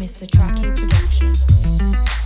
Mr. Traki Productions.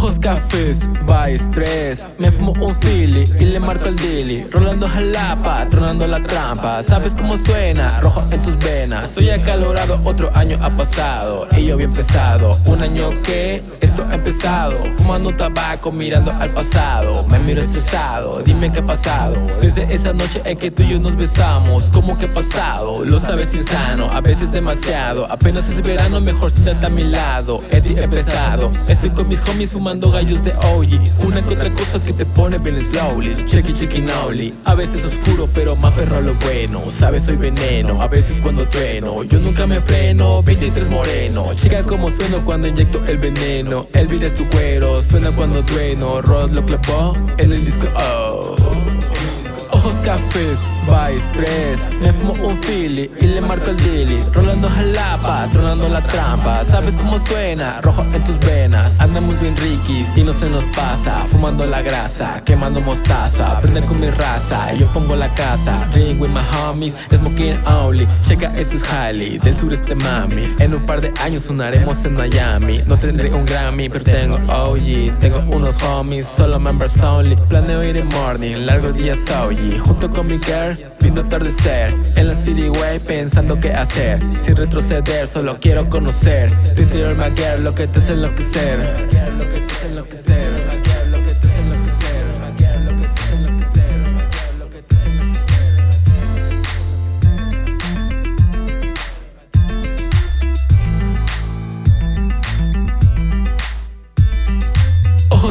Ojos cafés, by estrés. Me fumo un Philly y le marco el dilly. Rolando jalapa, tronando la trampa. ¿Sabes cómo suena? Rojo en tus venas. Soy acalorado, otro año ha pasado. Y yo bien pesado. Un año que esto ha empezado. Fumando tabaco, mirando al pasado. Me miro estresado, dime qué ha pasado. Desde esa noche en que tú y yo nos besamos ¿Cómo que ha pasado? Lo sabes insano, a veces demasiado. Apenas es verano, mejor siéntate a mi lado. Eddie empezado, estoy con mis homies fumando gallos de OG Una que otra cosa que te pone bien slowly Checky checky nowly A veces oscuro pero más ferro a lo bueno. Sabes soy veneno, a veces cuando trueno Yo nunca me freno, 23 moreno. Chica como sueno cuando inyecto el veneno El beat es tu cuero, suena cuando trueno. Rod lo clavó en el disco. Oh Ojos cafés, by estrés Me fumo un Philly y le marco el dilly Rolando jalapa, tronando la trampa. ¿Sabes cómo suena? Rojo en tus venas. Andamos bien riquis y no se nos pasa. Fumando la grasa, quemando mostaza. Prende con mi raza, yo pongo la casa. Drink with my homies, smoking only. Checa esto es Halley, del sureste mami. En un par de años sonaremos en Miami. No tendré un Grammy, pero tengo OG Tengo unos homies, solo members only. Planeo ir en morning, largos días OG Junto con mi girl, viendo atardecer En la city way, pensando qué hacer. Sin retroceder, solo quiero conocer. Tu interior, my girl, lo que te hace enloquecer. Lo que te hace enloquecer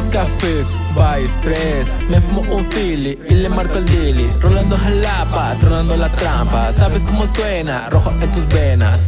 cafés, by estrés. Me fumo un Philly y le marco el dilly. Rolando jalapa, tronando la trampa. ¿Sabes cómo suena? Rojo en tus venas